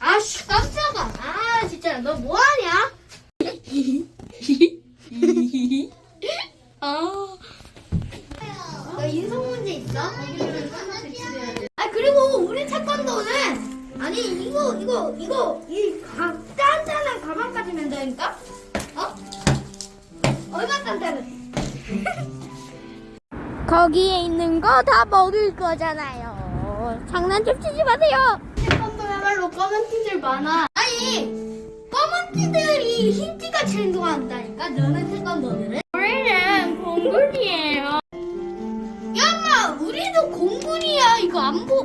아씨 깜짝아 아 진짜 너 뭐하냐 아. 너 인성 문제 있어? 아 그리고 우리 태권도는 아니 이거 이거 이거 이 가, 단단한 가방까지 맨다니까? 어? 얼마 단단해? 거기에 있는 거 다 먹을 거잖아요. 장난 좀 치지 마세요. 태권도야말로 검은 티들 많아. 아니 검은 티들이 흰 티같이 행동한다니까. 너는 태권도들은? 우리는 공군이에요. 야마 우리도 공군이야. 이거 안 보.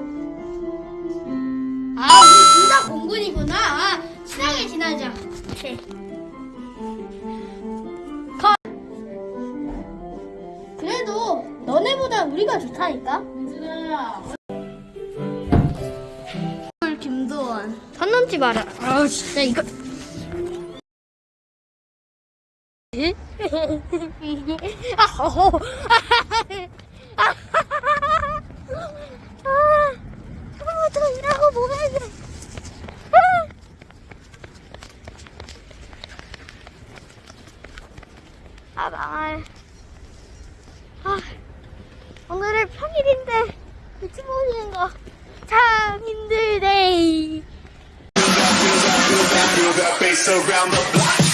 아 우리 둘 다 공군이구나. 아, 친하게 지내자. 오케이. 컷. 그래도 너네보다 우리가 좋다니까. 선 넘지 마라. 아 진짜 이거. 아, 허허. 아, 처음부터 일하고 뭐해. 아, 망할. Face around the block.